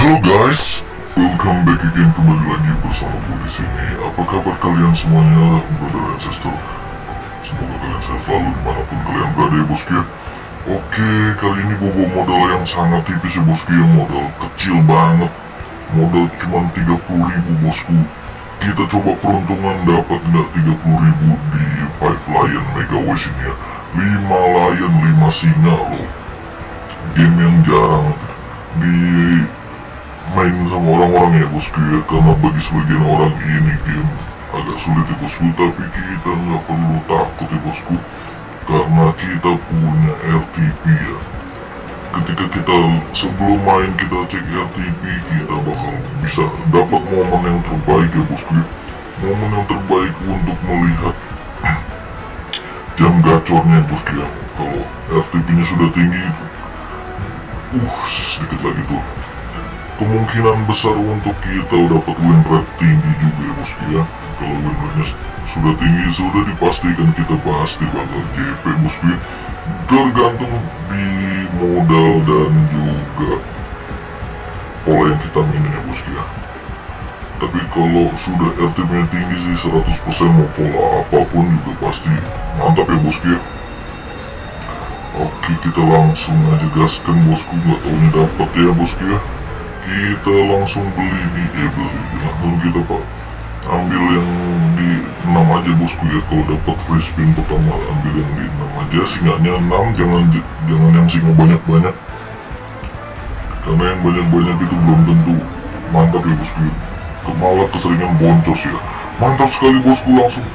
Halo guys, welcome back again kembali lagi bersama gue di sini. Apa kabar kalian semuanya, brother and sister? Semoga kalian sehat selalu di mana pun kalian berada ya bosku ya. Oke, kali ini gue bawa modal yang sangat tipis ya bosku ya, modal kecil banget. Modal cuma 30 ribu bosku. Kita coba peruntungan dapat nggak 30 ribu di 5 Lion Mega Wish ini ya. 5 lion, 5 singa loh. Game yang jarang di main sama orang-orang ya bosku ya karena bagi sebagian orang ini game agak sulit ya bosku. Tapi kita nggak perlu takut ya bosku karena kita punya RTP ya. Ketika kita sebelum main kita cek RTP kita bakal bisa dapat momen yang terbaik ya bosku. Ya. momen yang terbaik untuk melihat jam gacornya bosku ya. Kalau RTP nya sudah tinggi uh sedikit lagi tuh kemungkinan besar untuk kita dapat win rate tinggi juga ya bosku ya kalau win rate-nya sudah tinggi sudah dipastikan kita pasti bakal JP bosku ya tergantung di modal dan juga pola yang kita mainin ya bosku ya tapi kalau sudah RTP nya tinggi sih 100% mau pola apa pun juga pasti mantap ya bosku ya Oke kita langsung aja gaskan bosku. Nggak taunya dapat ya bosku ya kita langsung beli di beli langsung kita pak. Ambil yang di 6 aja bosku ya. Kalau dapat free spin pertama ambil yang di 6 aja. Singanya 6 jangan jangan yang singa banyak-banyak. Karena yang banyak-banyak itu belum tentu mantap ya bosku ya. Malah keseringan boncos ya. Mantap sekali bosku langsung.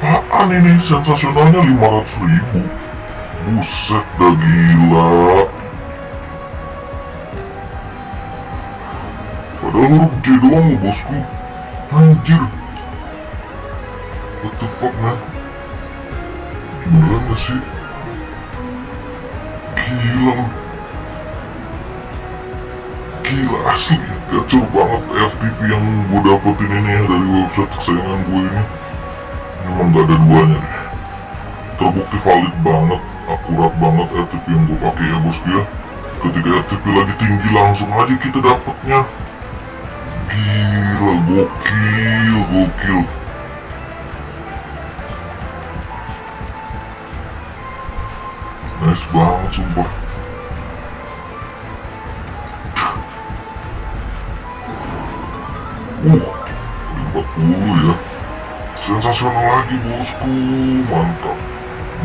Apaan ini? Sensasionalnya 500 ribu. Buset dah gila Huruf J doang bosku. Anjir. What the fuck man? Beneran gak sih? Gila. Loh Gila asli. Gacor banget FTP yang gue dapetin ini ya Dari website kesayangan gue ini. Memang gak ada duanya deh. Terbukti valid banget Akurat banget FTP yang gue pakai ya bosku ya. Ketika FTP lagi tinggi langsung aja kita dapetnya Gila, gokil, gokil. Nice banget, sumpah. Uh, 40 ya. Sensasional lagi, bosku. Mantap.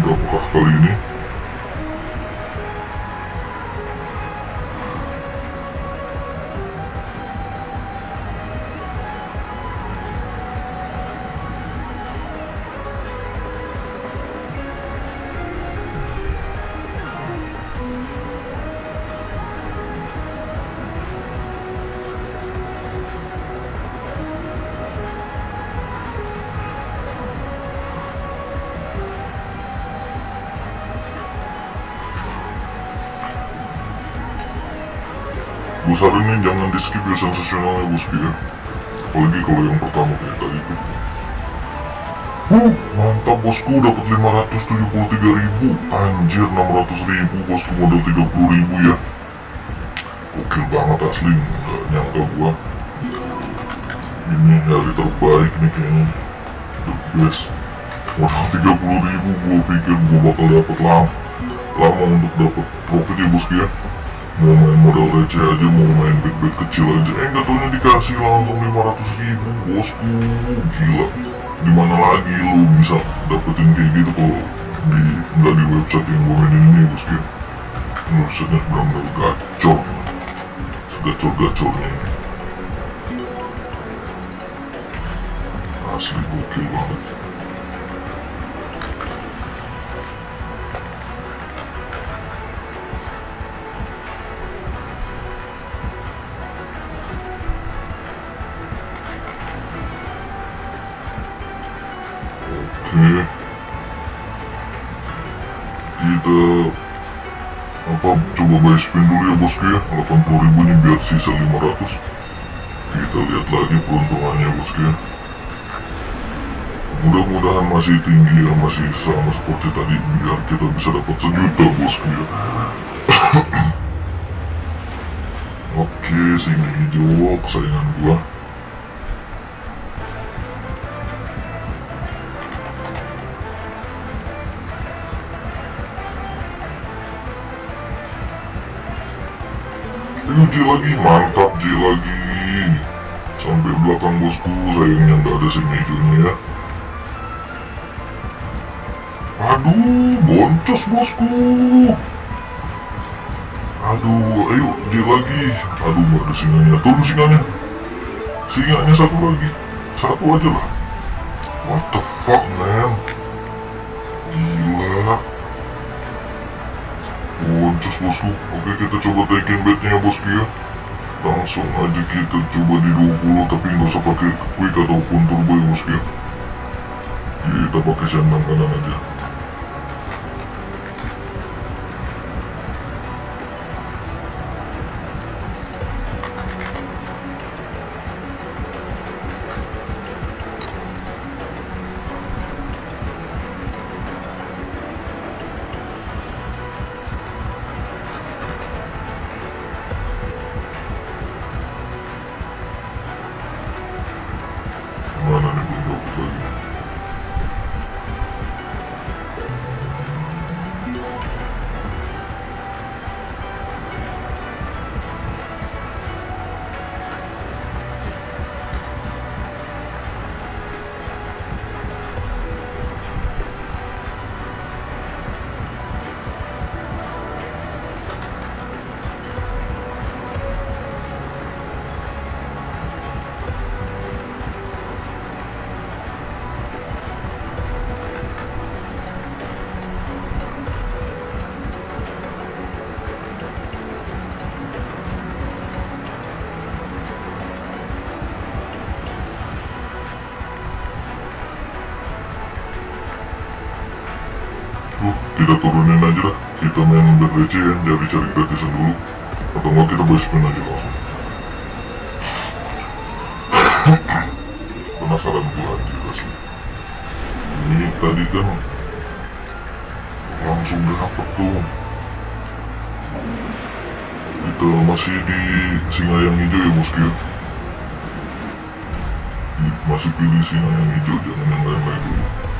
Berapakah kali ini? Gue saranin jangan di skip ya sensasionalnya bosku ya apalagi kalau yang pertama kayak tadi tuh. Huh, mantap bosku dapat 573 ribu. Anjir 600 ribu bosku modal 30 ribu ya. Oke banget asli nggak nyangka gua. Ini hari terbaik nih kayaknya. The best. Modal 30 ribu gua pikir gua bakal dapat lama lama untuk dapat profit ya bosku ya main modal receh aja mau main bet bet kecil aja. Eh nggak taunya dikasih langsung 500 ribu bosku. Gila. Di mana lagi lu bisa dapetin kayak gitu kalau di nggak di website yang gue mainin ini bosku. Websitenya benar-benar gacor. Segacor gacornya ini. Asli gokil banget Kita apa coba buy spin dulu ya bosku ya. 80 ribu ini biar sisa 500 kita lihat lagi peruntungannya bosku ya. Mudah-mudahan masih tinggi ya masih sama seperti tadi biar kita bisa dapat sejuta bosku ya. Oke, singa hijau kesayangan gua. Lagi, mantap J lagi. Sampai belakang bosku, sayangnya nggak ada hijaunya ya. Aduh, boncos bosku. Aduh, ayo dia lagi. Aduh, nggak ada singanya. Turun singanya. Singanya satu lagi. Satu aja lah. What the fuck, man? Bosku. Oke, kita coba taikin bednya bosku ya. Langsung aja kita coba di 20 tapi nggak usah pakai quick ataupun turbo ya bosku ya. Kita pakai sendang kanan aja. Kita turunin aja lah. Kita main berlecehan, jadi cari gratisan dulu. Atau enggak kita buy spin aja langsung. Penasaran gue anjir asli. Ini tadi kan langsung dapet tuh. Kita masih di singa yang hijau ya bosku ya. Masih pilih singa yang hijau, jangan yang lain-lain dulu.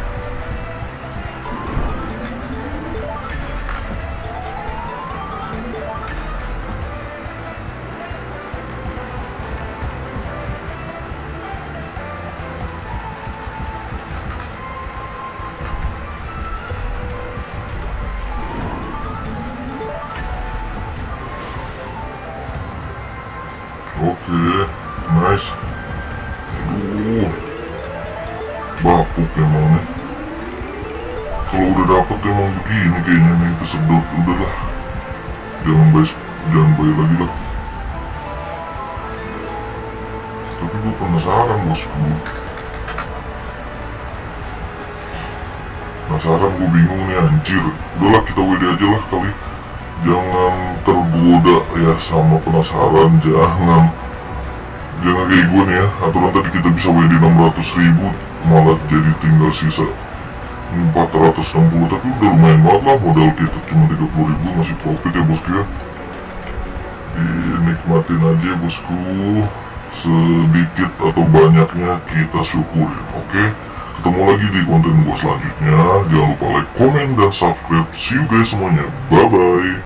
Oke, nice. Aduh, bapuk emang nih. Kalau udah dapet emang begini kayaknya nih kesedot udahlah. Jangan bayi, jangan bayi lagi lah. Tapi gue penasaran bosku. Penasaran gue bingung nih anjir. Udahlah kita WD aja lah kali jangan tergoda ya sama penasaran jangan. Jangan kayak gue nih ya aturan tadi kita bisa WD 600 ribu malah jadi tinggal sisa 460 tapi udah lumayan banget lah modal kita cuma 30 ribu masih profit ya bosku ya. Dinikmatin aja bosku. Sedikit atau banyaknya kita syukurin oke? Ketemu lagi di konten gue selanjutnya. Jangan lupa like, komen, dan subscribe. See you guys semuanya. Bye bye